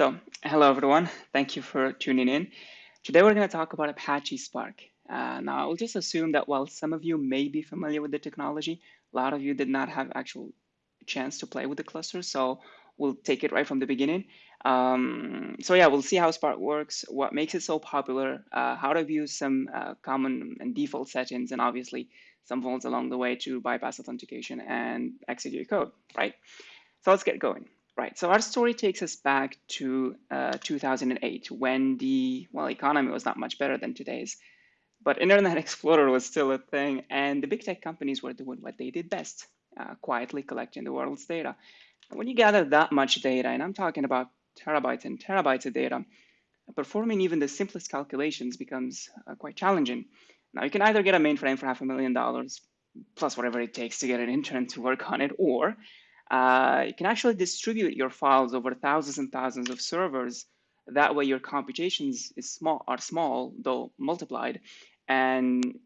So, hello everyone. Thank you for tuning in. Today we're going to talk about Apache Spark. Uh, now, I'll just assume that while some of you may be familiar with the technology, a lot of you did not have actual chance to play with the cluster. So we'll take it right from the beginning. Um, so yeah, we'll see how Spark works, what makes it so popular, uh, how to view some uh, common and default settings, and obviously some faults along the way to bypass authentication and execute code, right? So let's get going. Right, so our story takes us back to uh, 2008 when the, well, economy was not much better than today's, but Internet Explorer was still a thing and the big tech companies were doing what they did best, uh, quietly collecting the world's data. And when you gather that much data, and I'm talking about terabytes and terabytes of data, performing even the simplest calculations becomes uh, quite challenging. Now you can either get a mainframe for half a million dollars, plus whatever it takes to get an intern to work on it, or uh, you can actually distribute your files over thousands and thousands of servers. That way your computations is small, are small, though multiplied. And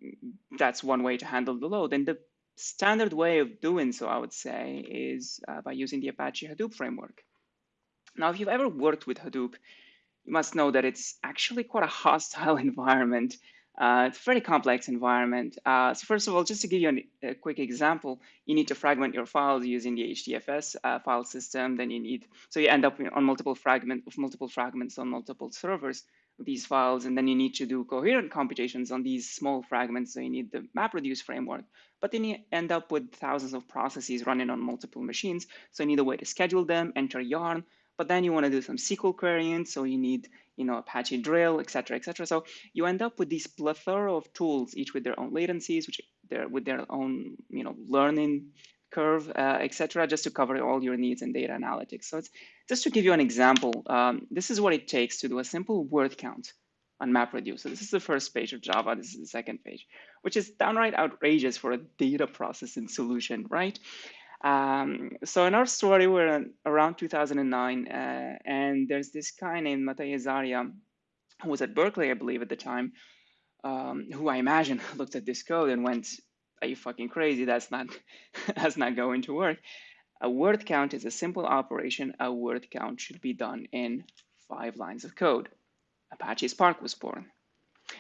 that's one way to handle the load. And the standard way of doing so, I would say, is uh, by using the Apache Hadoop framework. Now, if you've ever worked with Hadoop, you must know that it's actually quite a hostile environment uh, it's a very complex environment. Uh, so first of all, just to give you an, a quick example, you need to fragment your files using the HDFS uh, file system. Then you need, so you end up on multiple fragment of multiple fragments on multiple servers these files, and then you need to do coherent computations on these small fragments. So you need the MapReduce framework, but then you end up with thousands of processes running on multiple machines. So you need a way to schedule them, enter yarn, but then you want to do some SQL querying, so you need you know, Apache Drill, et cetera, et cetera. So you end up with these plethora of tools, each with their own latencies, which they're with their own, you know, learning curve, uh, et cetera, just to cover all your needs in data analytics. So it's just to give you an example, um, this is what it takes to do a simple word count on MapReduce. So this is the first page of Java, this is the second page, which is downright outrageous for a data processing solution, right? Um, so in our story, we're around 2009, uh, and there's this guy named Matei Zaria, who was at Berkeley, I believe, at the time, um, who I imagine looked at this code and went, "Are you fucking crazy? That's not that's not going to work." A word count is a simple operation. A word count should be done in five lines of code. Apache Spark was born.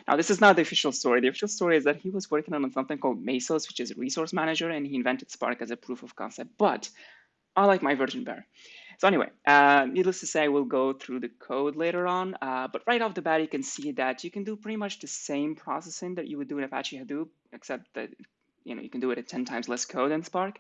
Now, this is not the official story. The official story is that he was working on something called Mesos, which is a resource manager, and he invented Spark as a proof of concept. But I like my version better. So anyway, uh, needless to say, we'll go through the code later on. Uh, but right off the bat, you can see that you can do pretty much the same processing that you would do in Apache Hadoop, except that you know you can do it at 10 times less code than Spark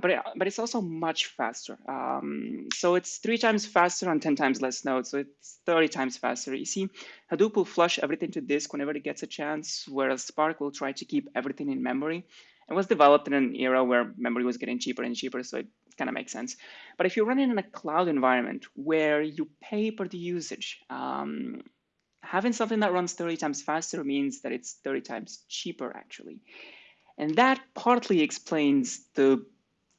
but it, but it's also much faster. Um, so it's three times faster on 10 times less nodes. So it's 30 times faster. You see, Hadoop will flush everything to disk whenever it gets a chance, whereas Spark will try to keep everything in memory. It was developed in an era where memory was getting cheaper and cheaper, so it kind of makes sense. But if you're running in a cloud environment where you pay per the usage, um, having something that runs 30 times faster means that it's 30 times cheaper, actually. And that partly explains the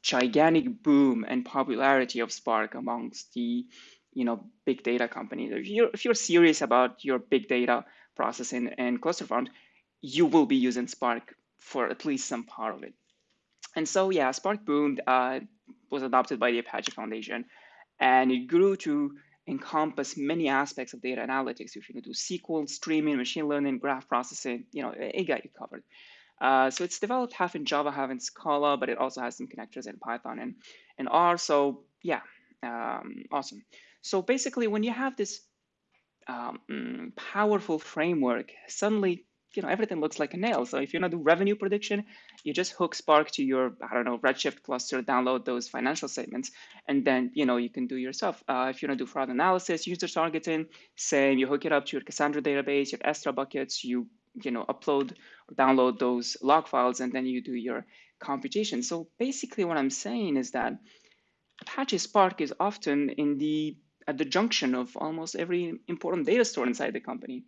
gigantic boom and popularity of Spark amongst the you know big data companies. If you're if you're serious about your big data processing and cluster farms, you will be using Spark for at least some part of it. And so yeah, Spark boomed uh, was adopted by the Apache Foundation, and it grew to encompass many aspects of data analytics. If you do SQL, streaming, machine learning, graph processing, you know, it got you covered. Uh, so it's developed half in Java, half in Scala, but it also has some connectors in Python and, and R. So yeah, um, awesome. So basically, when you have this um, powerful framework, suddenly you know everything looks like a nail. So if you want to do revenue prediction, you just hook Spark to your I don't know Redshift cluster, download those financial statements, and then you know you can do yourself. Uh, if you want to do fraud analysis, user targeting, same. You hook it up to your Cassandra database, your Estra buckets. You you know, upload or download those log files, and then you do your computation. So basically what I'm saying is that Apache Spark is often in the at the junction of almost every important data store inside the company.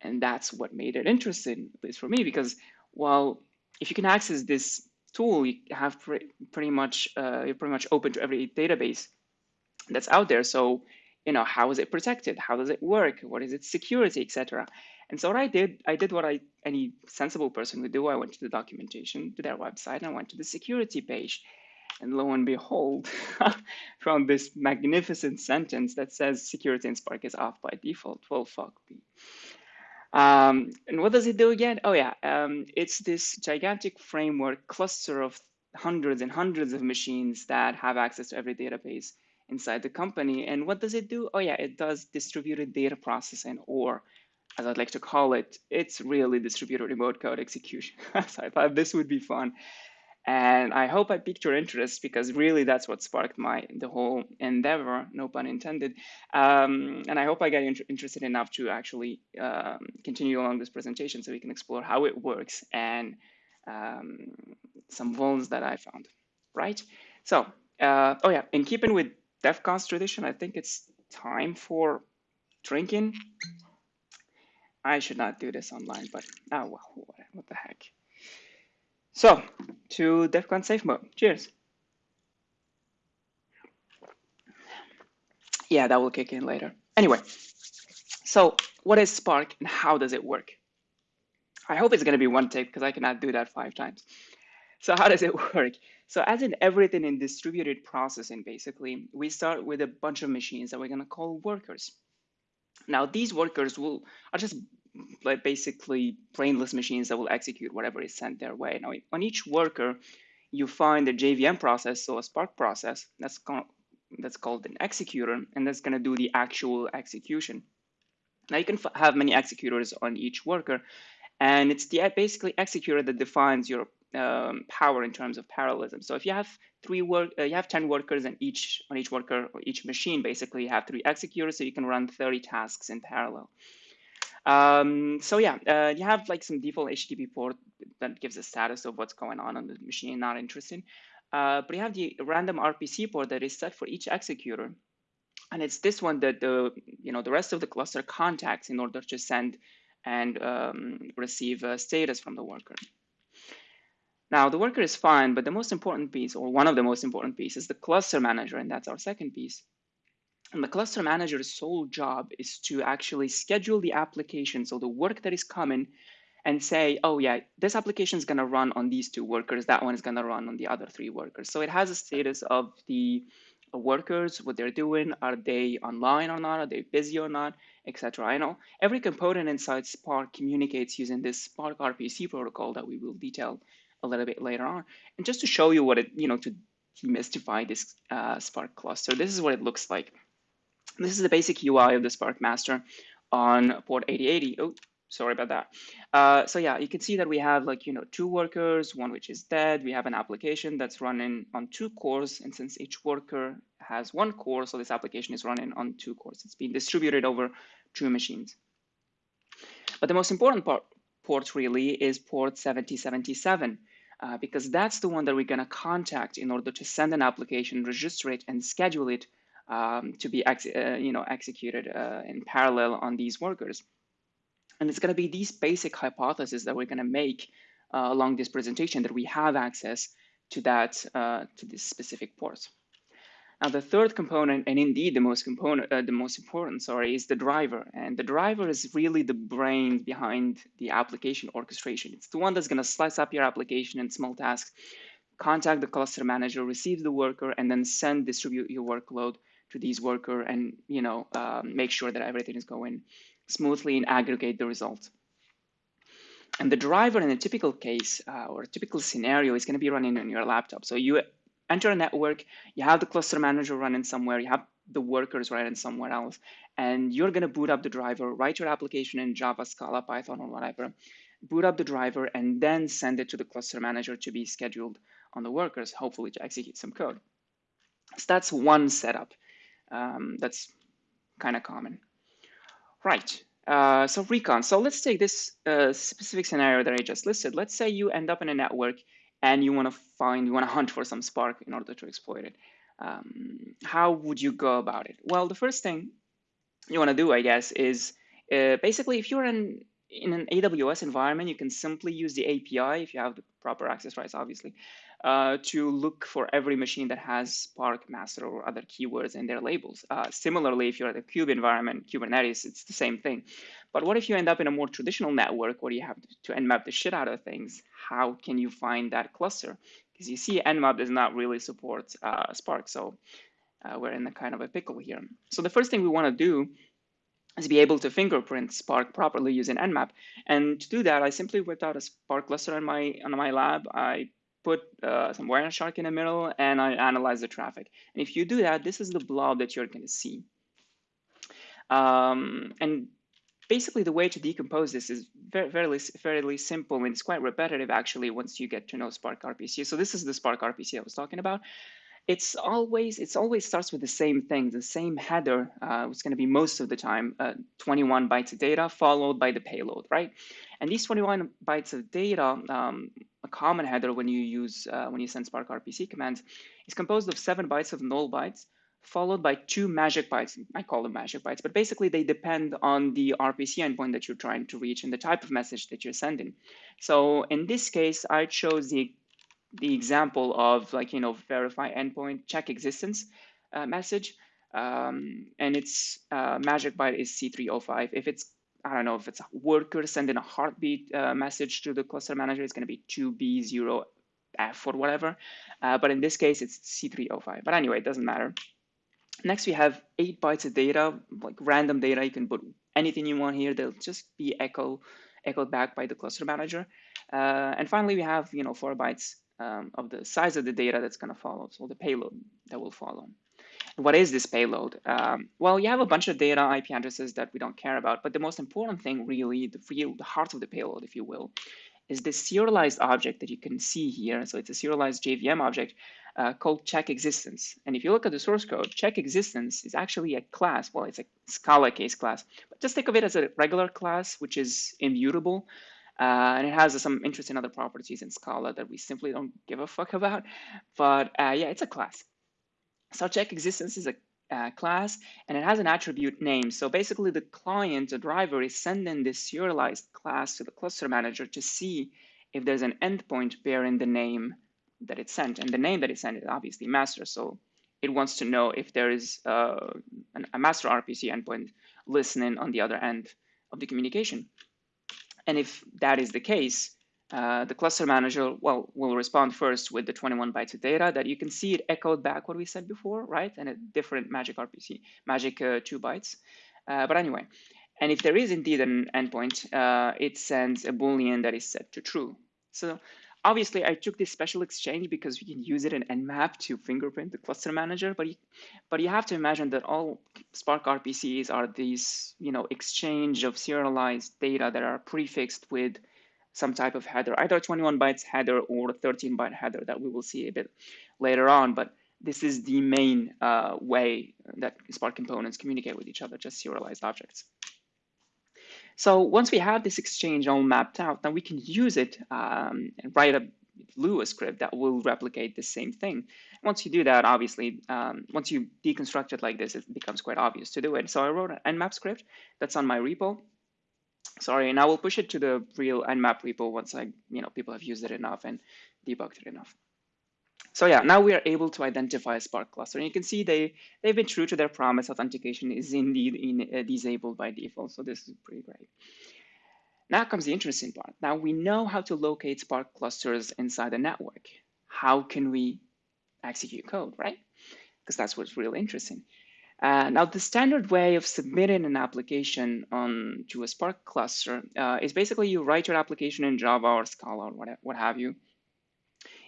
And that's what made it interesting, at least for me, because well, if you can access this tool, you have pre pretty much uh, you're pretty much open to every database that's out there. So you know how is it protected? How does it work? What is its security, etc. And so what I did, I did what I any sensible person would do. I went to the documentation to their website and I went to the security page. And lo and behold, from this magnificent sentence that says security in Spark is off by default. Well, fuck me. Um, and what does it do again? Oh yeah, um, it's this gigantic framework cluster of hundreds and hundreds of machines that have access to every database inside the company. And what does it do? Oh yeah, it does distributed data processing, or as I'd like to call it, it's really distributed remote code execution. so I thought this would be fun. And I hope I piqued your interest because really that's what sparked my the whole endeavor, no pun intended. Um, and I hope I got inter interested enough to actually um, continue along this presentation so we can explore how it works and um, some vulns that I found, right? So, uh, oh yeah, in keeping with DEF CON's tradition, I think it's time for drinking. I should not do this online, but oh well, what, the heck. So, to DEF CON safe mode. Cheers. Yeah, that will kick in later. Anyway, so what is Spark and how does it work? I hope it's going to be one take because I cannot do that five times. So how does it work? So as in everything in distributed processing, basically, we start with a bunch of machines that we're going to call workers. Now, these workers will are just like basically brainless machines that will execute whatever is sent their way. Now, on each worker, you find a JVM process, so a Spark process that's called, that's called an executor, and that's going to do the actual execution. Now, you can have many executors on each worker, and it's the basically executor that defines your um, power in terms of parallelism. So if you have three work, uh, you have 10 workers and each on each worker or each machine, basically you have three executors, so you can run 30 tasks in parallel. Um, so yeah, uh, you have like some default HTTP port that gives a status of what's going on on the machine, not interesting. Uh, but you have the random RPC port that is set for each executor. And it's this one that the, you know, the rest of the cluster contacts in order to send and um, receive a status from the worker. Now, the worker is fine, but the most important piece, or one of the most important pieces, is the cluster manager, and that's our second piece. And the cluster manager's sole job is to actually schedule the application, so the work that is coming, and say, oh yeah, this application is going to run on these two workers, that one is going to run on the other three workers. So it has a status of the workers, what they're doing, are they online or not, are they busy or not, etc. I know every component inside Spark communicates using this Spark RPC protocol that we will detail a little bit later on. And just to show you what it, you know, to demystify this uh, Spark cluster, this is what it looks like. This is the basic UI of the Spark master on port 8080. Oh, sorry about that. Uh, so yeah, you can see that we have like, you know, two workers, one which is dead. We have an application that's running on two cores. And since each worker has one core, so this application is running on two cores. It's being distributed over two machines. But the most important part, port really is port 7077. Uh, because that's the one that we're going to contact in order to send an application, register it, and schedule it um, to be uh, you know, executed uh, in parallel on these workers. And it's going to be these basic hypotheses that we're going to make uh, along this presentation that we have access to that uh, to this specific port. Now the third component, and indeed the most component, uh, the most important, sorry, is the driver. And the driver is really the brain behind the application orchestration. It's the one that's going to slice up your application in small tasks, contact the cluster manager, receive the worker, and then send distribute your workload to these worker and you know um, make sure that everything is going smoothly and aggregate the results. And the driver in a typical case uh, or a typical scenario is going to be running on your laptop. So you enter a network, you have the cluster manager running somewhere, you have the workers running somewhere else, and you're going to boot up the driver, write your application in Java, Scala, Python, or whatever, boot up the driver, and then send it to the cluster manager to be scheduled on the workers, hopefully to execute some code. So that's one setup. Um, that's kind of common. Right. Uh, so recon. So let's take this uh, specific scenario that I just listed. Let's say you end up in a network and you want to find, you want to hunt for some Spark in order to exploit it. Um, how would you go about it? Well, the first thing you want to do, I guess, is uh, basically if you're in in an AWS environment, you can simply use the API if you have the proper access rights, obviously, uh, to look for every machine that has Spark master or other keywords in their labels. Uh, similarly, if you're at a Kube environment, Kubernetes, it's the same thing. But what if you end up in a more traditional network where you have to nmap the shit out of things? How can you find that cluster? because you see Nmap does not really support uh, Spark, so uh, we're in a kind of a pickle here. So the first thing we want to do is be able to fingerprint Spark properly using Nmap. And to do that, I simply whipped out a Spark cluster on my on my lab. I put uh, some Wireshark in the middle, and I analyze the traffic. And if you do that, this is the blob that you're going to see. Um, and basically, the way to decompose this is very, fairly, fairly simple, and it's quite repetitive, actually, once you get to know Spark RPC. So this is the Spark RPC I was talking about it's always it's always starts with the same thing, the same header. Uh, it's going to be most of the time uh, 21 bytes of data followed by the payload, right? And these 21 bytes of data, um, a common header when you use uh, when you send Spark RPC commands, is composed of seven bytes of null bytes followed by two magic bytes. I call them magic bytes, but basically they depend on the RPC endpoint that you're trying to reach and the type of message that you're sending. So in this case, I chose the the example of like, you know, verify endpoint, check existence uh, message. Um, and its uh, magic byte is C305. If it's, I don't know, if it's a worker sending a heartbeat uh, message to the cluster manager, it's going to be 2B0F or whatever. Uh, but in this case, it's C305. But anyway, it doesn't matter. Next, we have eight bytes of data, like random data. You can put anything you want here. They'll just be echo, echoed back by the cluster manager. Uh, and finally, we have, you know, four bytes um, of the size of the data that's going to follow, so the payload that will follow. what is this payload? Um, well, you have a bunch of data IP addresses that we don't care about, but the most important thing really, the real, the heart of the payload, if you will, is this serialized object that you can see here. So it's a serialized JVM object uh, called check existence. And if you look at the source code, check existence is actually a class. Well, it's a Scala case class, but just think of it as a regular class, which is immutable. Uh, and it has some interesting other properties in Scala that we simply don't give a fuck about. But uh, yeah, it's a class. So check existence is a uh, class and it has an attribute name. So basically the client, the driver is sending this serialized class to the cluster manager to see if there's an endpoint bearing the name that it sent. And the name that it sent is obviously master. So it wants to know if there is uh, an, a master RPC endpoint listening on the other end of the communication. And if that is the case, uh, the cluster manager, well, will respond first with the 21 bytes of data that you can see it echoed back what we said before, right? And a different magic RPC, magic uh, two bytes. Uh, but anyway, and if there is indeed an endpoint, uh, it sends a Boolean that is set to true. So obviously I took this special exchange because we can use it in Nmap to fingerprint the cluster manager, but you, but you have to imagine that all Spark RPCs are these, you know, exchange of serialized data that are prefixed with some type of header, either 21 bytes header or 13 byte header that we will see a bit later on. But this is the main uh, way that Spark components communicate with each other, just serialized objects. So once we have this exchange all mapped out, then we can use it um, and write a Lua script that will replicate the same thing. Once you do that, obviously, um, once you deconstruct it like this, it becomes quite obvious to do it. So I wrote an nmap script that's on my repo. Sorry, and I will push it to the real nmap repo once I, you know, people have used it enough and debugged it enough. So yeah, now we are able to identify a Spark cluster. And you can see they, they've been true to their promise. Authentication is indeed in, uh, disabled by default. So this is pretty great. Now comes the interesting part. Now we know how to locate Spark clusters inside the network. How can we execute code, right? Because that's what's really interesting. Uh, now, the standard way of submitting an application on to a Spark cluster uh, is basically you write your application in Java or Scala or what, what have you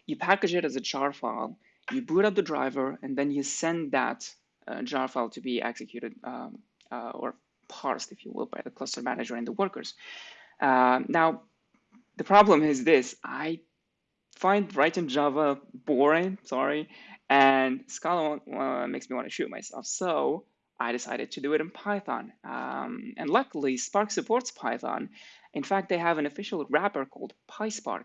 you package it as a jar file, you boot up the driver, and then you send that uh, jar file to be executed um, uh, or parsed, if you will, by the cluster manager and the workers. Uh, now, the problem is this. I find writing Java boring, sorry, and Scala uh, makes me want to shoot myself. So I decided to do it in Python. Um, and luckily, Spark supports Python. In fact, they have an official wrapper called PySpark,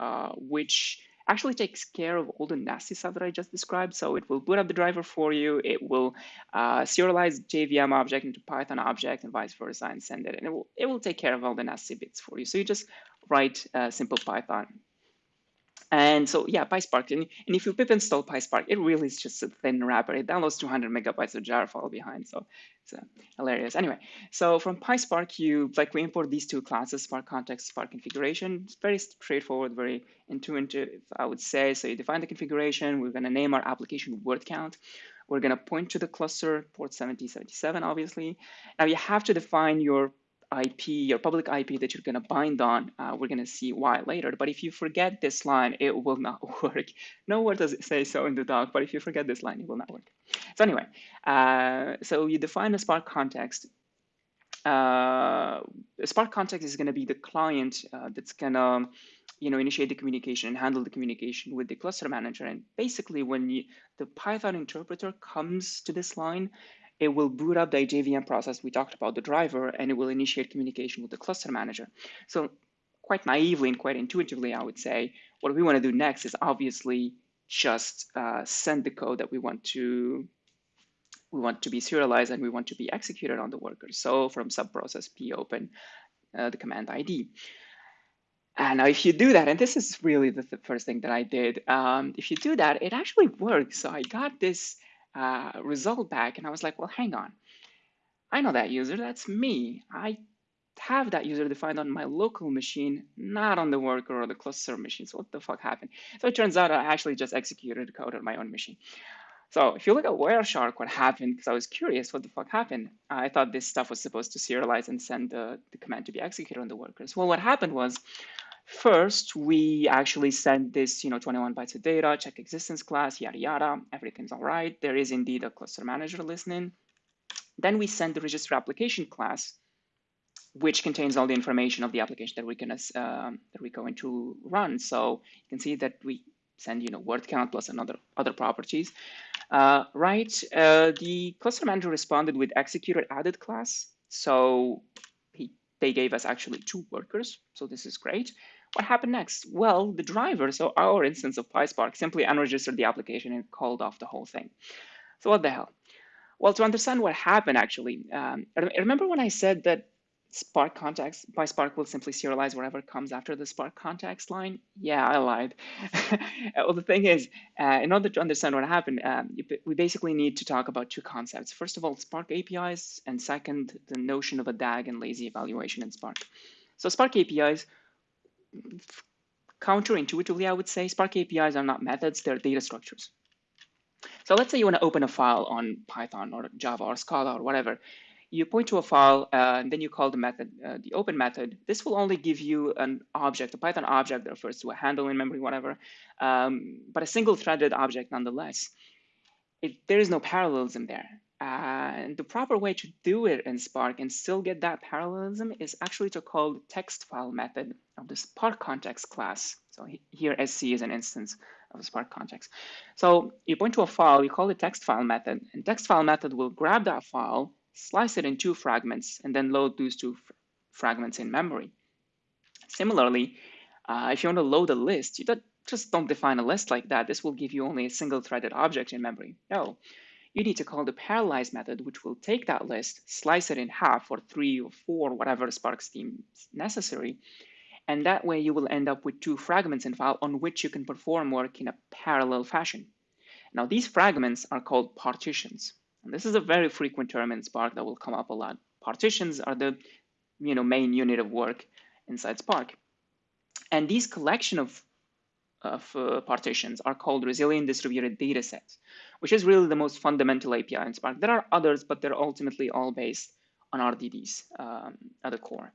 uh, which actually takes care of all the nasty stuff that I just described. So it will boot up the driver for you. It will uh, serialize JVM object into Python object and vice versa and send it. And it will, it will take care of all the nasty bits for you. So you just write uh, simple Python. And so yeah, PySpark. And, and if you pip install PySpark, it really is just a thin wrapper. It downloads 200 megabytes of jar file behind. So it's uh, hilarious. Anyway, so from PySpark, you like we import these two classes, Spark Context, Spark Configuration. It's very straightforward, very intuitive, I would say. So you define the configuration. We're going to name our application word count. We're going to point to the cluster, port 7077, obviously. Now you have to define your IP, your public IP that you're going to bind on, uh, we're going to see why later. But if you forget this line, it will not work. Nowhere does it say so in the doc, but if you forget this line, it will not work. So anyway, uh, so you define a Spark context. Uh, Spark context is going to be the client uh, that's going to you know, initiate the communication and handle the communication with the cluster manager. And basically, when you, the Python interpreter comes to this line, it will boot up the JVM process we talked about, the driver, and it will initiate communication with the cluster manager. So quite naively and quite intuitively, I would say, what we want to do next is obviously just uh, send the code that we want to we want to be serialized and we want to be executed on the worker. So from subprocess p open uh, the command ID. And now if you do that, and this is really the, the first thing that I did, um, if you do that, it actually works. So I got this uh, result back and I was like, well, hang on. I know that user, that's me. I have that user defined on my local machine, not on the worker or the cluster machine. So what the fuck happened? So it turns out I actually just executed code on my own machine. So if you look at Wireshark, what happened, because I was curious what the fuck happened, I thought this stuff was supposed to serialize and send the, the command to be executed on the workers. Well, what happened was First, we actually send this, you know, 21 bytes of data, check existence class, yada, yada, everything's all right. There is indeed a cluster manager listening. Then we send the register application class, which contains all the information of the application that we're gonna um, that we're going to run. So you can see that we send, you know, word count plus another other properties. Uh, right, uh, the cluster manager responded with executed added class. So he, they gave us actually two workers. So this is great. What happened next? Well, the driver, so our instance of PySpark, simply unregistered the application and called off the whole thing. So what the hell? Well, to understand what happened, actually, um, remember when I said that Spark context, PySpark will simply serialize whatever comes after the Spark context line? Yeah, I lied. well, the thing is, uh, in order to understand what happened, um, we basically need to talk about two concepts. First of all, Spark APIs, and second, the notion of a DAG and lazy evaluation in Spark. So Spark APIs counterintuitively, I would say, Spark APIs are not methods, they're data structures. So let's say you want to open a file on Python or Java or Scala or whatever. You point to a file uh, and then you call the method, uh, the open method. This will only give you an object, a Python object that refers to a handle in memory, whatever, um, but a single threaded object nonetheless. It, there is no parallelism there. Uh, and the proper way to do it in Spark and still get that parallelism is actually to call the text file method of the Spark context class. So here SC is an instance of Spark context. So you point to a file, you call the text file method, and text file method will grab that file, slice it in two fragments, and then load those two fragments in memory. Similarly, uh, if you want to load a list, you don't, just don't define a list like that. This will give you only a single threaded object in memory. No, you need to call the parallelize method, which will take that list, slice it in half or three or four, whatever Spark scheme is necessary. And that way you will end up with two fragments in file on which you can perform work in a parallel fashion. Now these fragments are called partitions. And this is a very frequent term in Spark that will come up a lot. Partitions are the you know, main unit of work inside Spark. And these collection of, of uh, partitions are called resilient distributed data sets which is really the most fundamental API in Spark. There are others, but they're ultimately all based on RDDs um, at the core.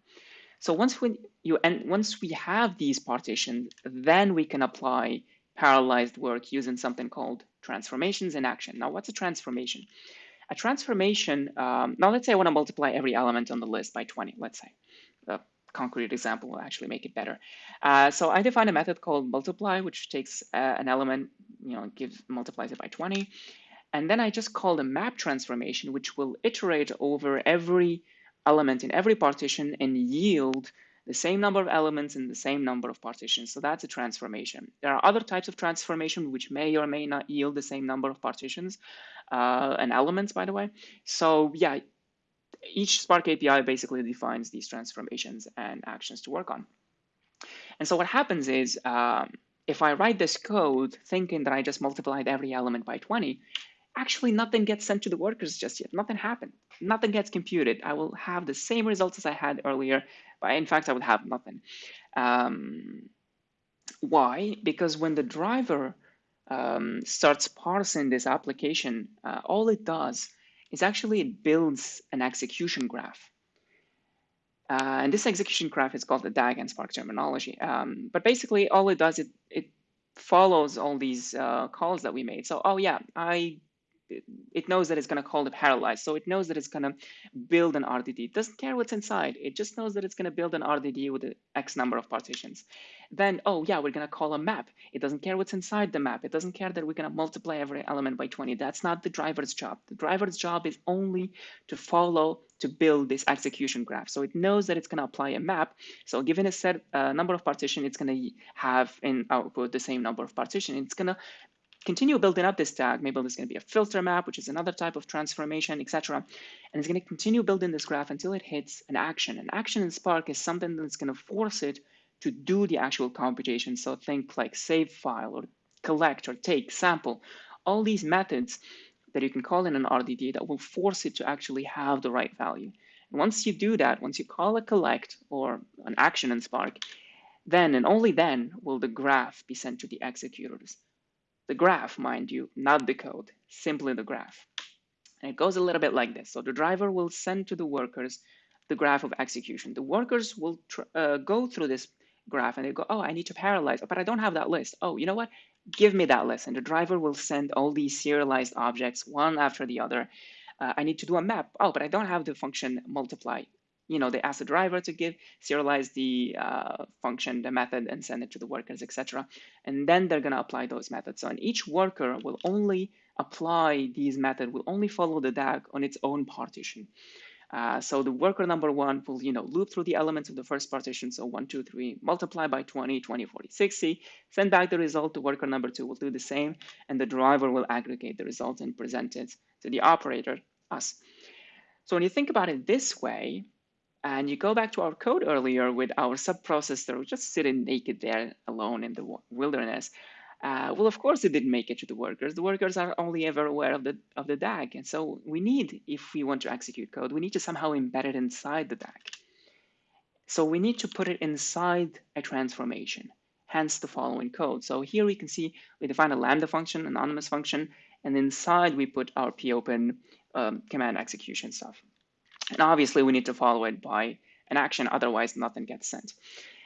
So once we you and once we have these partitions, then we can apply parallelized work using something called transformations in action. Now, what's a transformation? A transformation, um, now let's say I want to multiply every element on the list by 20, let's say. Concrete example will actually make it better. Uh, so I define a method called multiply, which takes uh, an element you know, gives multiplies it by 20. And then I just call the map transformation, which will iterate over every element in every partition and yield the same number of elements in the same number of partitions. So that's a transformation. There are other types of transformation which may or may not yield the same number of partitions uh, and elements, by the way. So yeah, each Spark API basically defines these transformations and actions to work on. And so what happens is um, if I write this code thinking that I just multiplied every element by 20, actually nothing gets sent to the workers just yet. Nothing happened. Nothing gets computed. I will have the same results as I had earlier, but in fact, I would have nothing. Um, why? Because when the driver um, starts parsing this application, uh, all it does is actually it builds an execution graph. Uh, and this execution graph is called the DAG and Spark terminology. Um, but basically, all it does, it, it follows all these uh, calls that we made. So, oh yeah, I it knows that it's going to call the parallelize. So it knows that it's going to build an RDD. It doesn't care what's inside. It just knows that it's going to build an RDD with an X number of partitions. Then, oh yeah, we're going to call a map. It doesn't care what's inside the map. It doesn't care that we're going to multiply every element by 20. That's not the driver's job. The driver's job is only to follow, to build this execution graph. So it knows that it's going to apply a map. So given a set uh, number of partition, it's going to have in output the same number of partition. It's going to continue building up this tag. Maybe there's going to be a filter map, which is another type of transformation, etc. And it's going to continue building this graph until it hits an action. An action in Spark is something that's going to force it to do the actual computation. So think like save file or collect or take, sample, all these methods that you can call in an RDD that will force it to actually have the right value. And once you do that, once you call a collect or an action in Spark, then and only then will the graph be sent to the executors. The graph, mind you, not the code, simply the graph. And it goes a little bit like this. So the driver will send to the workers the graph of execution. The workers will uh, go through this graph and they go, oh, I need to parallelize, but I don't have that list. Oh, you know what? Give me that list. And the driver will send all these serialized objects one after the other. Uh, I need to do a map. Oh, but I don't have the function multiply you know, they ask the driver to give, serialize the uh, function, the method, and send it to the workers, etc. And then they're going to apply those methods. So, and each worker will only apply these methods, will only follow the DAG on its own partition. Uh, so the worker number one will, you know, loop through the elements of the first partition. So one, two, three, multiply by 20, 20, 40, 60, send back the result to worker number two will do the same. And the driver will aggregate the result and present it to the operator, us. So when you think about it this way, and you go back to our code earlier with our subprocessor just sitting naked there alone in the wilderness. Uh, well, of course, it didn't make it to the workers. The workers are only ever aware of the of the DAG, and so we need, if we want to execute code, we need to somehow embed it inside the DAG. So we need to put it inside a transformation. Hence the following code. So here we can see we define a lambda function, anonymous function, and inside we put our popen um, command execution stuff. And obviously we need to follow it by an action, otherwise nothing gets sent.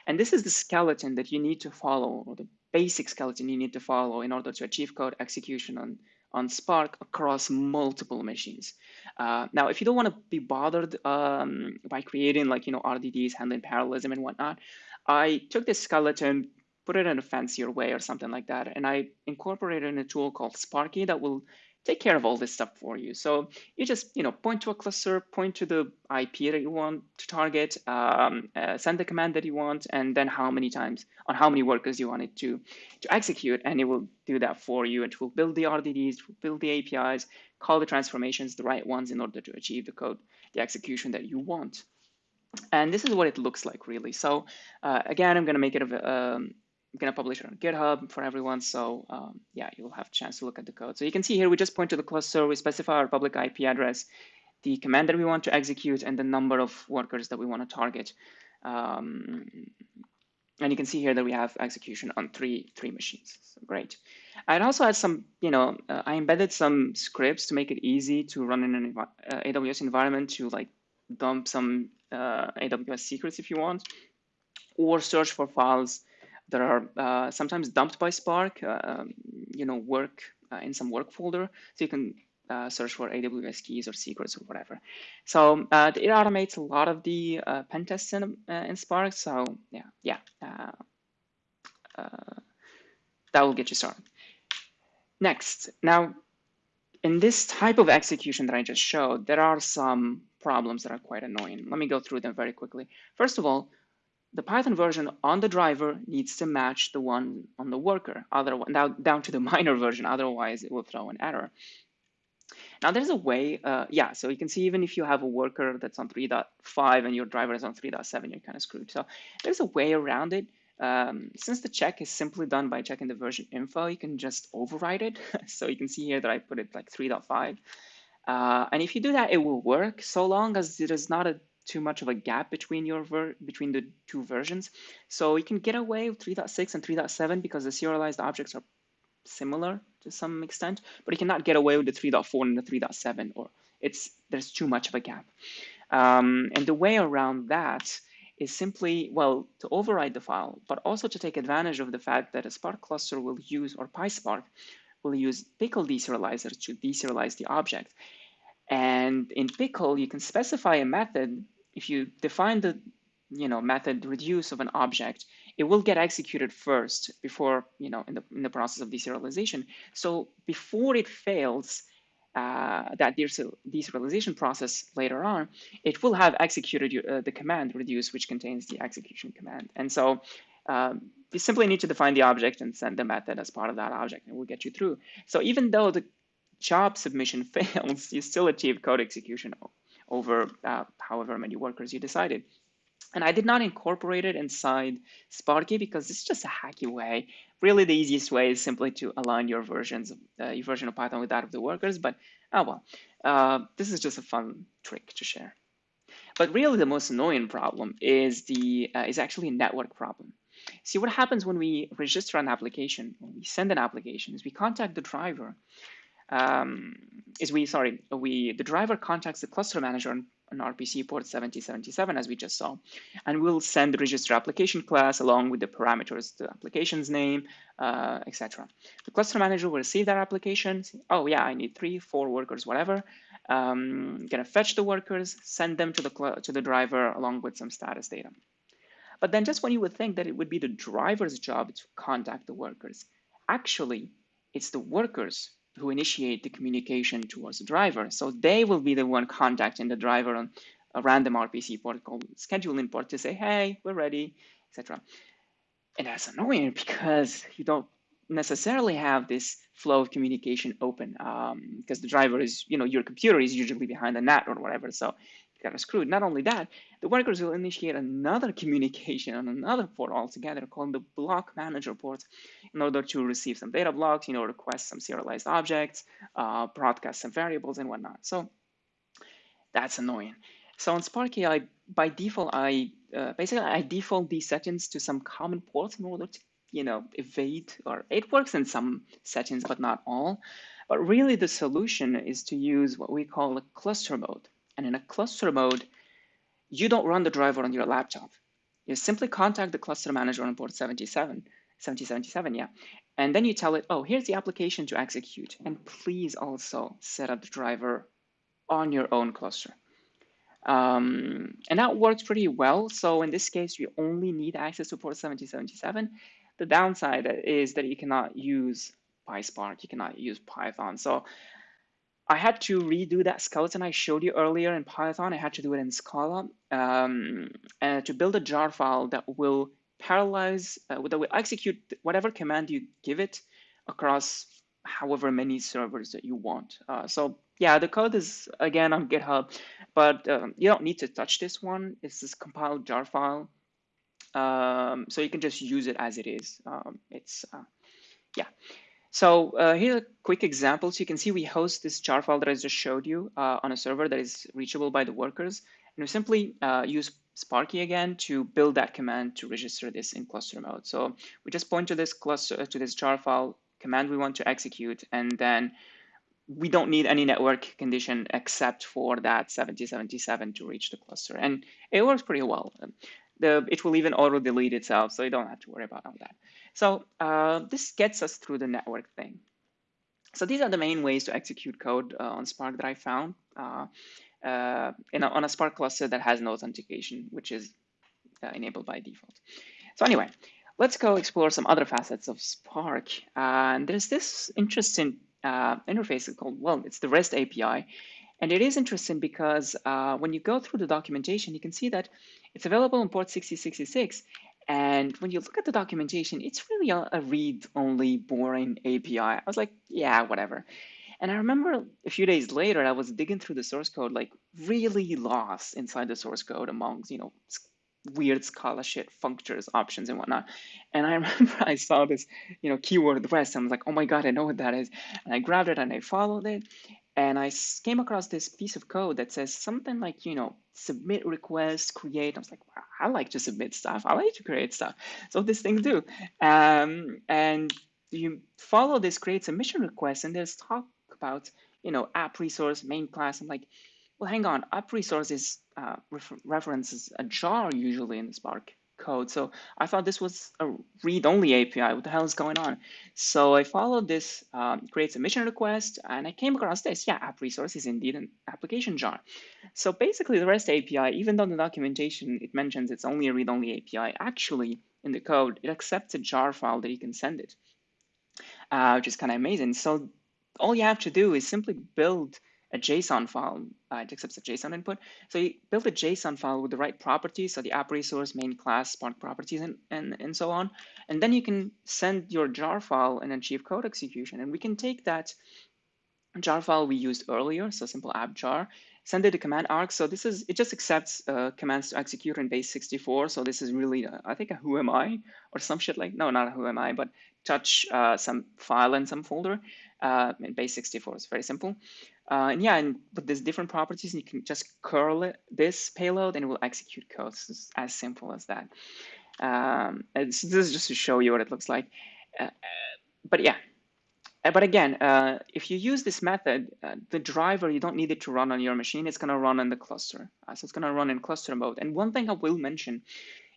And this is the skeleton that you need to follow, or the basic skeleton you need to follow in order to achieve code execution on, on Spark across multiple machines. Uh, now, if you don't want to be bothered um, by creating like, you know, RDDs, handling parallelism and whatnot, I took this skeleton, put it in a fancier way or something like that, and I incorporated in a tool called Sparky that will take care of all this stuff for you. So you just you know point to a cluster, point to the IP that you want to target, um, uh, send the command that you want, and then how many times on how many workers you want it to to execute, and it will do that for you. It will build the RDDs, build the APIs, call the transformations the right ones in order to achieve the code, the execution that you want. And this is what it looks like really. So uh, again, I'm going to make it a, um, I'm going to publish it on GitHub for everyone. So um, yeah, you'll have a chance to look at the code. So you can see here, we just point to the cluster, we specify our public IP address, the command that we want to execute, and the number of workers that we want to target. Um, and you can see here that we have execution on three three machines. So great. I'd also had some, you know, uh, I embedded some scripts to make it easy to run in an uh, AWS environment to like dump some uh, AWS secrets if you want, or search for files that are uh, sometimes dumped by Spark, uh, um, you know, work uh, in some work folder. So you can uh, search for AWS keys or secrets or whatever. So uh, it automates a lot of the uh, pen tests in, in Spark. So yeah, yeah, that will get you started. Next, now in this type of execution that I just showed, there are some problems that are quite annoying. Let me go through them very quickly. First of all, the Python version on the driver needs to match the one on the worker, otherwise, now down to the minor version, otherwise it will throw an error. Now there's a way, uh, yeah, so you can see even if you have a worker that's on 3.5 and your driver is on 3.7, you're kind of screwed. So there's a way around it. um, since the check is simply done by checking the version info, you can just override it. so you can see here that I put it like 3.5. Uh, and if you do that, it will work so long as there is not a too much of a gap between your ver between the two versions. So you can get away with 3.6 and 3.7 because the serialized objects are similar to some extent, but you cannot get away with the 3.4 and the 3.7 or it's there's too much of a gap. Um, and the way around that is simply, well, to override the file, but also to take advantage of the fact that a Spark cluster will use, or PySpark, will use pickle deserializer to deserialize the object. And in pickle, you can specify a method. If you define the you know, method reduce of an object, it will get executed first before, you know, in the, in the process of deserialization. So before it fails, uh, that deserialization process later on, it will have executed uh, the command reduce, which contains the execution command. And so um, you simply need to define the object and send the method as part of that object, and we'll get you through. So even though the job submission fails, you still achieve code execution over uh, however many workers you decided. And I did not incorporate it inside Sparky because it's just a hacky way. Really, the easiest way is simply to align your versions, uh, your version of Python with that of the workers. But oh well, uh, this is just a fun trick to share. But really, the most annoying problem is the uh, is actually a network problem. See what happens when we register an application, when we send an application, is we contact the driver. Um, is we sorry, we the driver contacts the cluster manager on, an RPC port 7077 as we just saw. And we'll send the register application class along with the parameters, the application's name, uh, etc. The cluster manager will receive that application. oh yeah, I need three, four workers, whatever. Um, gonna fetch the workers, send them to the to the driver along with some status data. But then just when you would think that it would be the driver's job to contact the workers, actually, it's the workers who initiate the communication towards the driver. So they will be the one contacting the driver on a random RPC port called schedule import to say, hey, we're ready, etc. And that's annoying because you don't necessarily have this flow of communication open because um, the driver is, you know, your computer is usually behind the net or whatever. So kind of screwed. Not only that, the workers will initiate another communication on another port altogether called the block manager port in order to receive some data blocks, you know, request some serialized objects, uh, broadcast some variables and whatnot. So that's annoying. So on Sparky, I by default, I uh, basically I default these settings to some common ports in order to, you know, evade or it works in some settings, but not all. But really the solution is to use what we call a cluster mode. And in a cluster mode, you don't run the driver on your laptop. You simply contact the cluster manager on port 77, 7077, yeah. And then you tell it, oh, here's the application to execute. And please also set up the driver on your own cluster. Um, and that works pretty well. So in this case, you only need access to port 7077. The downside is that you cannot use PySpark, you cannot use Python. So I had to redo that skeleton I showed you earlier in Python. I had to do it in Scala um, uh, to build a jar file that will parallelize, uh, that will execute whatever command you give it across however many servers that you want. Uh, so yeah, the code is again on GitHub, but um, you don't need to touch this one. It's this compiled jar file. Um, so you can just use it as it is. Um, it's, uh, yeah. So uh, here's a quick example. So you can see we host this jar file that I just showed you uh, on a server that is reachable by the workers. And we simply uh, use Sparky again to build that command to register this in cluster mode. So we just point to this cluster to this jar file command we want to execute, and then we don't need any network condition except for that 7077 to reach the cluster. And it works pretty well. The, it will even auto delete itself, so you don't have to worry about all that. So uh, this gets us through the network thing. So these are the main ways to execute code uh, on Spark that I found uh, uh a, on a Spark cluster that has no authentication, which is uh, enabled by default. So anyway, let's go explore some other facets of Spark. and there's this interesting uh, interface called, well, it's the REST API. And it is interesting because when you go through the documentation, you can see that it's available on port 6066, and when you look at the documentation, it's really a, a read-only boring API. I was like, yeah, whatever. And I remember a few days later, I was digging through the source code, like really lost inside the source code amongst, you know, weird Scala shit, functors, options, and whatnot. And I remember I saw this, you know, keyword rest. I was like, oh my God, I know what that is. And I grabbed it and I followed it. And I came across this piece of code that says something like, you know, submit request, create. I was like, wow, I like to submit stuff. I like to create stuff. So this thing do. Um, and you follow this create submission request and there's talk about, you know, app resource, main class. I'm like, well, hang on, app resources uh, references a jar usually in Spark code. So I thought this was a read-only API. What the hell is going on? So I followed this um, create submission request and I came across this. Yeah, app resource is indeed an application jar. So basically the REST API, even though the documentation, it mentions it's only a read-only API, actually in the code, it accepts a jar file that you can send it, uh, which is kind of amazing. So all you have to do is simply build a JSON file. Uh, it accepts a JSON input. So you build a JSON file with the right properties, so the app resource, main class, Spark properties, and, and, and so on. And then you can send your jar file and achieve code execution. And we can take that jar file we used earlier, so simple app jar, send it to command arc. So this is, it just accepts uh, commands to execute in base 64. So this is really, uh, I think a who am I or some shit like, no, not a who am I, but touch uh, some file in some folder uh, in base 64. It's very simple. Uh, and yeah, and with these different properties, and you can just curl it, this payload and it will execute code. It's as simple as that. Um, this is just to show you what it looks like. Uh, but yeah, uh, but again, uh, if you use this method, uh, the driver, you don't need it to run on your machine. It's going to run on the cluster. Uh, so it's going to run in cluster mode. And one thing I will mention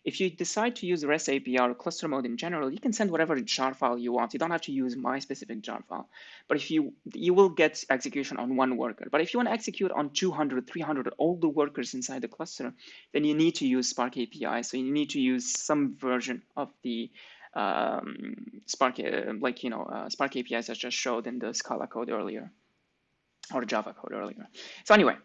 if you decide to use REST API or cluster mode in general, you can send whatever jar file you want. You don't have to use my specific jar file. But if you, you will get execution on one worker. But if you want to execute on 200, 300, all the workers inside the cluster, then you need to use Spark API. So you need to use some version of the um, Spark, uh, like, you know, uh, Spark APIs I just showed in the Scala code earlier or Java code earlier. So anyway,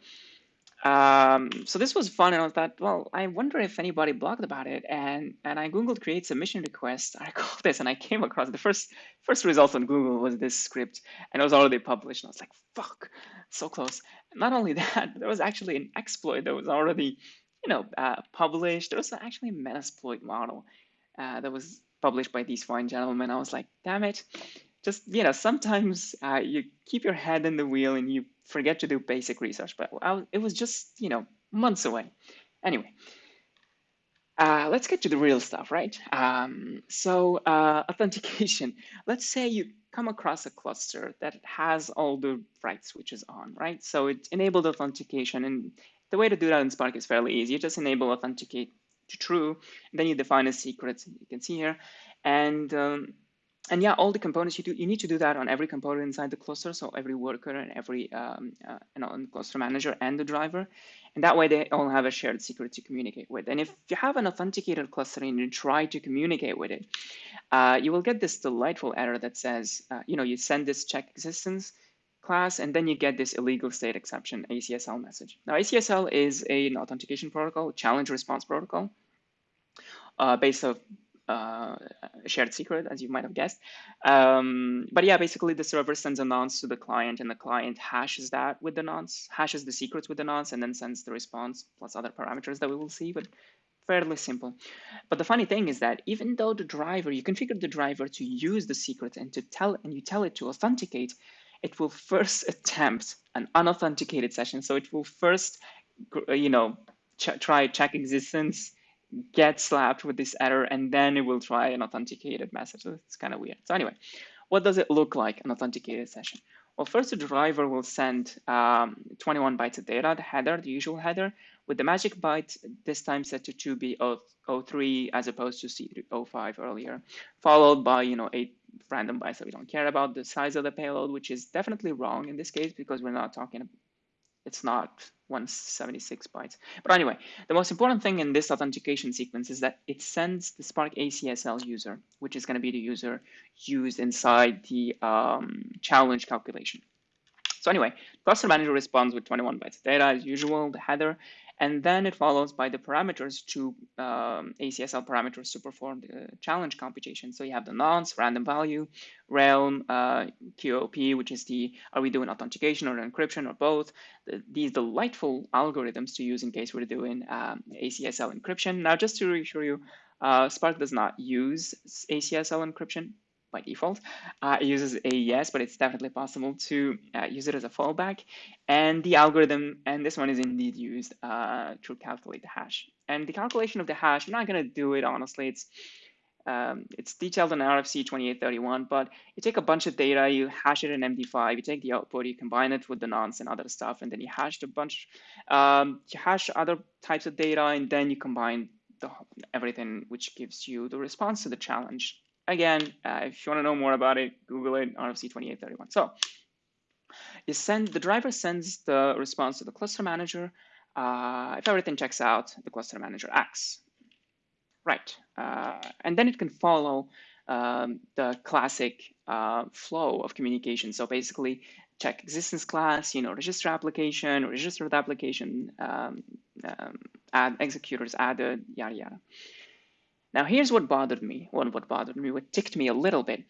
um, so this was fun, and I thought, well, I wonder if anybody blogged about it, and and I googled create submission request. I called this, and I came across the first first result on Google was this script, and it was already published. And I was like, fuck, so close. Not only that, there was actually an exploit that was already, you know, uh, published. There was actually a Metasploit model uh, that was published by these fine gentlemen. I was like, damn it, just you know, sometimes uh, you keep your head in the wheel and you forget to do basic research, but I, it was just, you know, months away. Anyway, uh, let's get to the real stuff, right? Um, so uh, authentication. Let's say you come across a cluster that has all the right switches on, right? So it's enabled authentication. And the way to do that in Spark is fairly easy. You just enable authenticate to true, and then you define a secret, you can see here. And um, and yeah, all the components you do, you need to do that on every component inside the cluster. So every worker and every um, uh, cluster manager and the driver. And that way they all have a shared secret to communicate with. And if you have an authenticated cluster and you try to communicate with it, uh, you will get this delightful error that says, uh, you know, you send this check existence class, and then you get this illegal state exception ACSL message. Now, ACSL is an authentication protocol, challenge response protocol, uh, based of uh, shared secret, as you might have guessed. Um, but yeah, basically the server sends a nonce to the client and the client hashes that with the nonce, hashes the secrets with the nonce, and then sends the response plus other parameters that we will see, but fairly simple. But the funny thing is that even though the driver, you configure the driver to use the secret and to tell and you tell it to authenticate, it will first attempt an unauthenticated session. So it will first, you know, ch try check existence, get slapped with this error and then it will try an authenticated message. So it's kind of weird. So anyway, what does it look like, an authenticated session? Well, first the driver will send um, 21 bytes of data, the header, the usual header, with the magic byte this time set to 2B03 as opposed to C05 earlier, followed by, you know, eight random bytes that we don't care about, the size of the payload, which is definitely wrong in this case because we're not talking it's not 176 bytes. But anyway, the most important thing in this authentication sequence is that it sends the Spark ACSL user, which is going to be the user used inside the um, challenge calculation. So anyway, cluster manager responds with 21 bytes of data as usual, the header, And then it follows by the parameters to um, ACSL parameters to perform the challenge computation. So you have the nonce, random value, realm, uh, QOP, which is the, are we doing authentication or encryption or both? The, these delightful algorithms to use in case we're doing um, ACSL encryption. Now, just to reassure you, uh, Spark does not use ACSL encryption by default. Uh, it uses AES, but it's definitely possible to uh, use it as a fallback. And the algorithm, and this one is indeed used uh, to calculate the hash. And the calculation of the hash, I'm not going to do it honestly. It's um, it's detailed in RFC 2831, but you take a bunch of data, you hash it in MD5, you take the output, you combine it with the nonce and other stuff, and then you hash a bunch, um, you hash other types of data, and then you combine the, everything, which gives you the response to the challenge again, uh, if you want to know more about it, Google it, RFC 2831. So you send the driver sends the response to the cluster manager. Uh, if everything checks out, the cluster manager acts. Right, uh, and then it can follow um, the classic uh, flow of communication. So basically, check existence class, you know, register application, register the application, um, um, add executors added, yada yada. Now, here's what bothered me, well, what bothered me, what ticked me a little bit,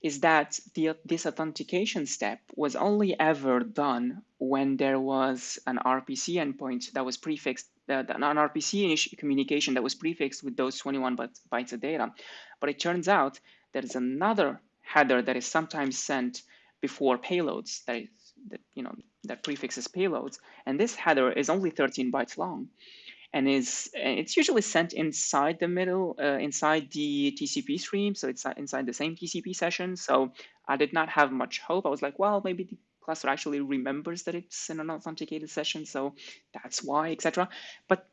is that the, this authentication step was only ever done when there was an RPC endpoint that was prefixed, uh, an RPC communication that was prefixed with those 21 bytes of data. But it turns out there is another header that is sometimes sent before payloads that is that you know that prefixes payloads, and this header is only 13 bytes long and is it's usually sent inside the middle, uh, inside the TCP stream. So it's inside the same TCP session. So I did not have much hope. I was like, well, maybe the cluster actually remembers that it's an authenticated session. So that's why, etc. But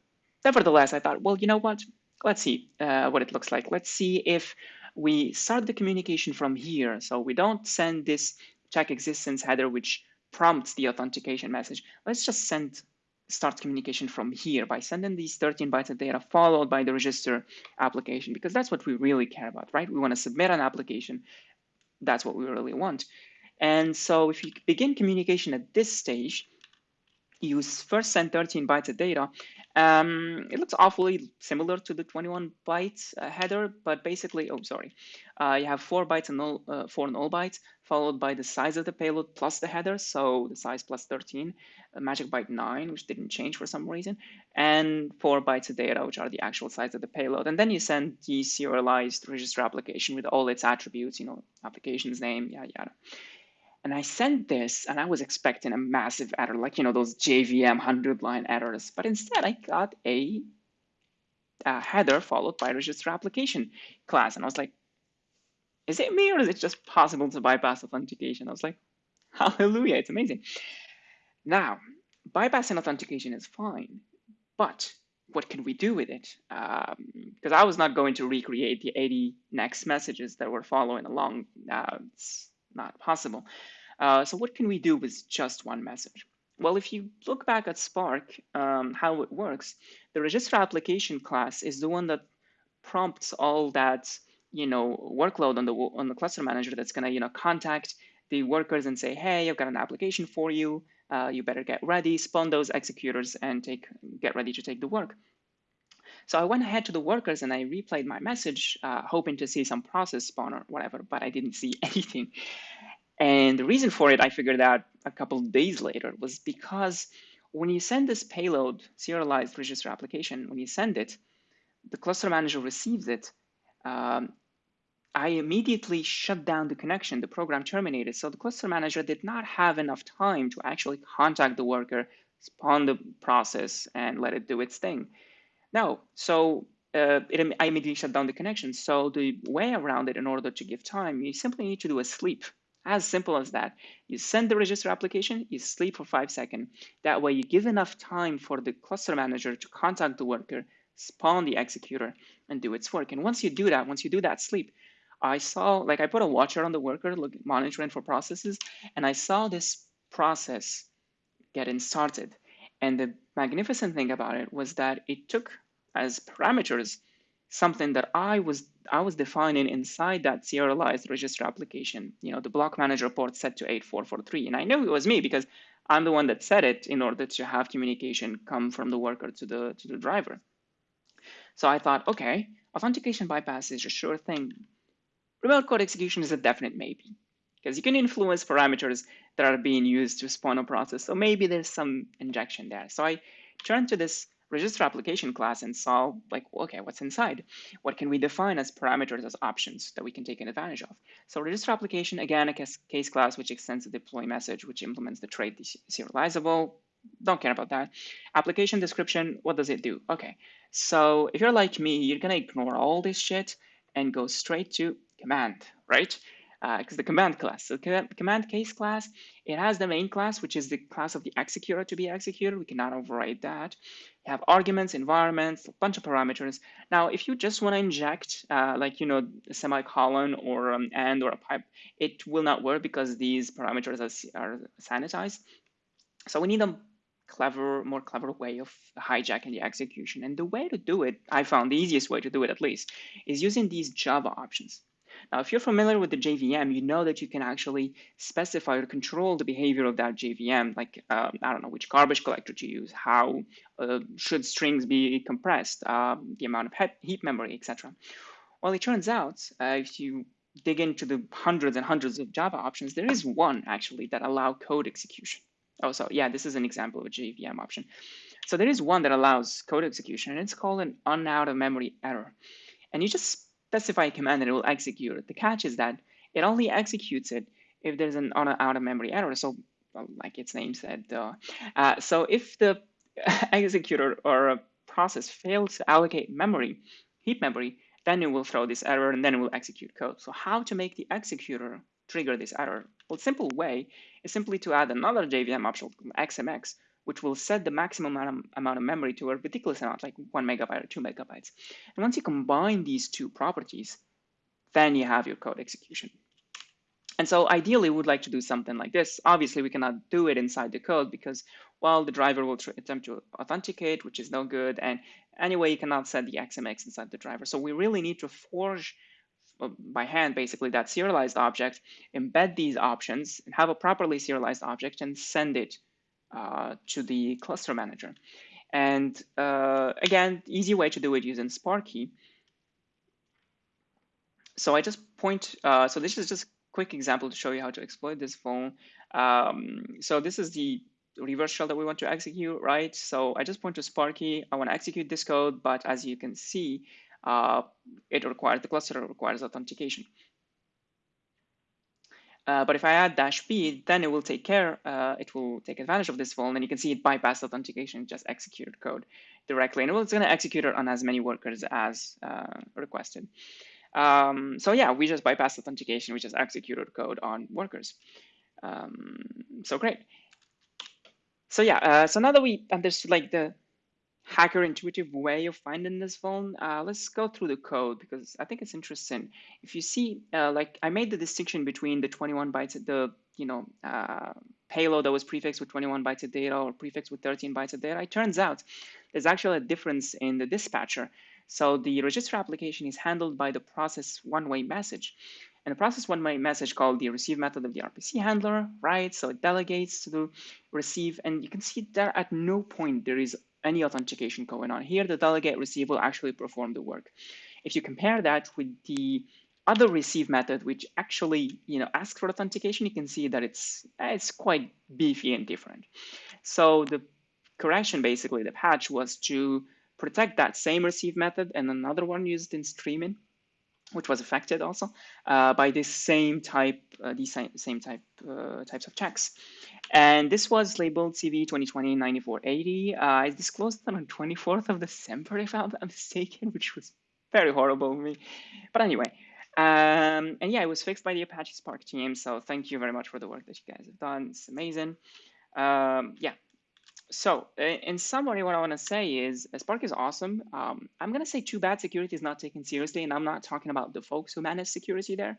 nevertheless, I thought, well, you know what? Let's see uh, what it looks like. Let's see if we start the communication from here. So we don't send this check existence header, which prompts the authentication message. Let's just send start communication from here by sending these 13 bytes of data followed by the register application because that's what we really care about, right? We want to submit an application. That's what we really want. And so if you begin communication at this stage, you first send 13 bytes of data. Um, it looks awfully similar to the 21 bytes uh, header, but basically, oh, sorry. Uh, you have four bytes and null, uh, four null bytes, followed by the size of the payload plus the header, so the size plus 13, magic byte 9, which didn't change for some reason, and four bytes of data, which are the actual size of the payload. And then you send the serialized register application with all its attributes, you know, application's name, yada, yada. And I sent this and I was expecting a massive error, like, you know, those JVM 100 line errors. But instead, I got a, a header followed by register application class. And I was like, is it me or is it just possible to bypass authentication? I was like, hallelujah, it's amazing. Now, bypassing authentication is fine, but what can we do with it? Because um, I was not going to recreate the 80 next messages that were following along. Uh, it's not possible. Uh, so what can we do with just one message? Well, if you look back at Spark, um, how it works, the register application class is the one that prompts all that you know workload on the on the cluster manager that's gonna you know contact the workers and say, hey, I've got an application for you. Uh, you better get ready, spawn those executors, and take get ready to take the work. So I went ahead to the workers and I replayed my message, uh, hoping to see some process spawn or whatever, but I didn't see anything. And the reason for it, I figured out a couple of days later, was because when you send this payload, serialized register application, when you send it, the cluster manager receives it. Um, I immediately shut down the connection. The program terminated. So the cluster manager did not have enough time to actually contact the worker, spawn the process, and let it do its thing. No, so uh, it, I immediately shut down the connection. So the way around it, in order to give time, you simply need to do a sleep. As simple as that. You send the register application, you sleep for five seconds. That way you give enough time for the cluster manager to contact the worker, spawn the executor, and do its work. And once you do that, once you do that sleep, I saw, like I put a watcher on the worker, look, monitoring for processes, and I saw this process getting started. And the magnificent thing about it was that it took as parameters something that I was I was defining inside that serialized register application, you know, the block manager port set to 8443. And I knew it was me because I'm the one that set it in order to have communication come from the worker to the to the driver. So I thought, okay, authentication bypass is a sure thing. Remote code execution is a definite maybe because you can influence parameters that are being used to spawn a process. So maybe there's some injection there. So I turned to this register application class and saw like, okay, what's inside? What can we define as parameters as options that we can take advantage of? So register application, again, a case class which extends the deploy message, which implements the trait serializable. Don't care about that. Application description, what does it do? Okay, so if you're like me, you're gonna ignore all this shit and go straight to command, right? Because uh, the command class. The command case class, it has the main class, which is the class of the executor to be executed. We cannot override that. You have arguments, environments, a bunch of parameters. Now, if you just want to inject, uh, like, you know, a semicolon or an and or a pipe, it will not work because these parameters are, are sanitized. So we need a clever, more clever way of hijacking the execution. And the way to do it, I found the easiest way to do it at least, is using these Java options. Now, if you're familiar with the JVM, you know that you can actually specify or control the behavior of that JVM, like, um, I don't know, which garbage collector to use, how uh, should strings be compressed, uh, the amount of heap memory, etc. Well, it turns out, uh, if you dig into the hundreds and hundreds of Java options, there is one actually that allow code execution. Oh, so yeah, this is an example of a JVM option. So there is one that allows code execution, and it's called an unout of memory error. And you just specify a command and it will execute it. The catch is that it only executes it if there's an out of memory error. So like its name said, uh, uh, so if the executor or a process fails to allocate memory, heap memory, then it will throw this error and then it will execute code. So how to make the executor trigger this error? Well, simple way is simply to add another JVM option, XMX, which will set the maximum amount of memory to a ridiculous amount, like one megabyte or two megabytes. And once you combine these two properties, then you have your code execution. And so ideally, we would like to do something like this. Obviously, we cannot do it inside the code because, well, the driver will attempt to authenticate, which is no good. And anyway, you cannot set the XMX inside the driver. So we really need to forge uh, by hand, basically, that serialized object, embed these options, and have a properly serialized object and send it uh, to the cluster manager. And uh, again, easy way to do it using Sparky. So I just point, uh, so this is just a quick example to show you how to exploit this phone. Um, so this is the reverse shell that we want to execute, right? So I just point to Sparky. I want to execute this code, but as you can see, uh, it requires the cluster requires authentication. Uh, but if I add dash b, then it will take care, uh, it will take advantage of this vuln, and you can see it bypassed authentication, just executed code directly. And it's going to execute it on as many workers as uh, requested. Um, so yeah, we just bypassed authentication, we just executed code on workers. Um, so great. So yeah, uh, so now that we understood like the hacker intuitive way of finding this vuln, uh, let's go through the code because I think it's interesting. If you see, uh, like I made the distinction between the 21 bytes, the you know uh, payload that was prefixed with 21 bytes of data or prefixed with 13 bytes of data. It turns out there's actually a difference in the dispatcher. So the register application is handled by the process one-way message. And the process one-way message called the receive method of the RPC handler, right? So it delegates to the receive, and you can see that at no point there is any authentication going on. Here, the delegate receive will actually perform the work. If you compare that with the other receive method, which actually you know asks for authentication, you can see that it's eh, it's quite beefy and different. So the correction, basically, the patch was to protect that same receive method and another one used in streaming which was affected also uh, by this same type, uh, these same, type uh, types of checks. And this was labeled CV 2020-9480. Uh, I disclosed it on 24th of December, if I'm not mistaken, which was very horrible of me. But anyway, um, and yeah, it was fixed by the Apache Spark team. So thank you very much for the work that you guys have done. It's amazing. Um, yeah, so in summary, what I want to say is uh, Spark is awesome. Um, I'm going to say too bad security is not taken seriously, and I'm not talking about the folks who manage security there.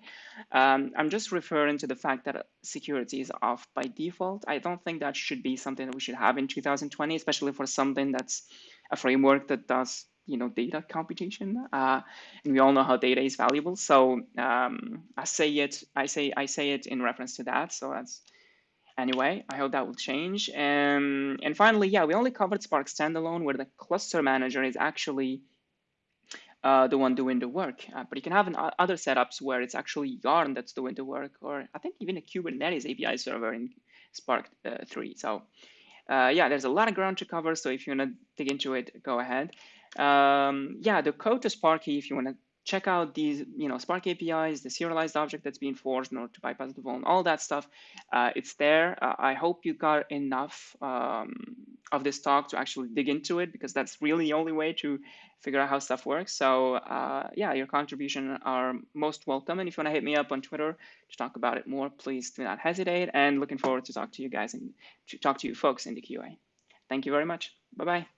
Um, I'm just referring to the fact that security is off by default. I don't think that should be something that we should have in 2020, especially for something that's a framework that does you know data computation uh, and we all know how data is valuable so um, i say it i say i say it in reference to that so that's anyway i hope that will change um, and finally yeah we only covered spark standalone where the cluster manager is actually uh, the one doing the work uh, but you can have an, uh, other setups where it's actually yarn that's doing the work or i think even a kubernetes api server in spark uh, 3 so uh, yeah, there's a lot of ground to cover. So if you want to dig into it, go ahead. Um, yeah, the code to Sparky, if you want to check out these, you know, Spark APIs, the serialized object that's being forced in order to bypass the vuln, all that stuff, uh, it's there. Uh, I hope you got enough um, of this talk to actually dig into it because that's really the only way to figure out how stuff works. So uh, yeah, your contribution are most welcome. And if you want to hit me up on Twitter to talk about it more, please do not hesitate. And looking forward to talk to you guys and to talk to you folks in the QA. Thank you very much. Bye-bye.